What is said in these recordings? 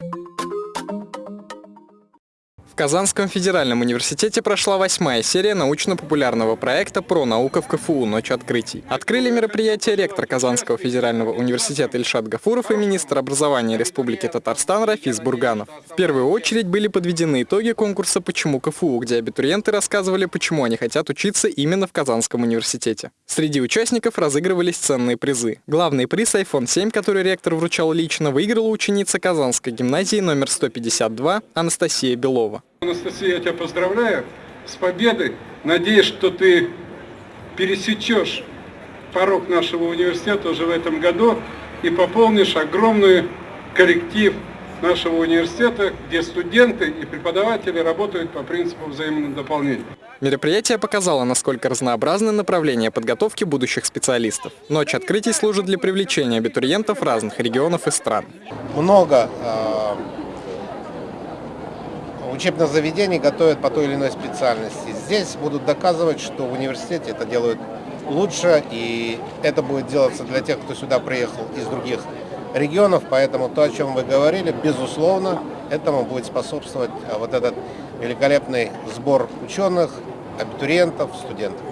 В Казанском федеральном университете прошла восьмая серия научно-популярного проекта про наука в КФУ «Ночь открытий». Открыли мероприятие ректор Казанского федерального университета Ильшат Гафуров и министр образования Республики Татарстан Рафис Бурганов. В первую очередь были подведены итоги конкурса «Почему КФУ», где абитуриенты рассказывали, почему они хотят учиться именно в Казанском университете. Среди участников разыгрывались ценные призы. Главный приз iPhone 7, который ректор вручал лично, выиграла ученица Казанской гимназии номер 152 Анастасия Белова. Анастасия, я тебя поздравляю с победой. Надеюсь, что ты пересечешь порог нашего университета уже в этом году и пополнишь огромный коллектив нашего университета, где студенты и преподаватели работают по принципу взаимного дополнения. Мероприятие показало, насколько разнообразны направления подготовки будущих специалистов. Ночь открытий служит для привлечения абитуриентов разных регионов и стран. Много э, учебных заведений готовят по той или иной специальности. Здесь будут доказывать, что в университете это делают лучше, и это будет делаться для тех, кто сюда приехал из других регионов, поэтому то, о чем вы говорили, безусловно, этому будет способствовать а, вот этот великолепный сбор ученых, абитуриентов, студентов.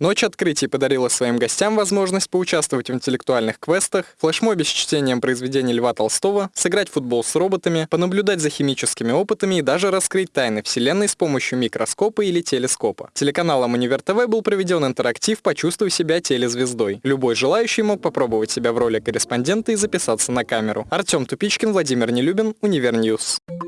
Ночь открытий подарила своим гостям возможность поучаствовать в интеллектуальных квестах, флешмобе с чтением произведений Льва Толстого, сыграть в футбол с роботами, понаблюдать за химическими опытами и даже раскрыть тайны Вселенной с помощью микроскопа или телескопа. Телеканалом Универ ТВ был проведен интерактив «Почувствуй себя телезвездой». Любой желающий мог попробовать себя в роли корреспондента и записаться на камеру. Артем Тупичкин, Владимир Нелюбин, Univer News. News.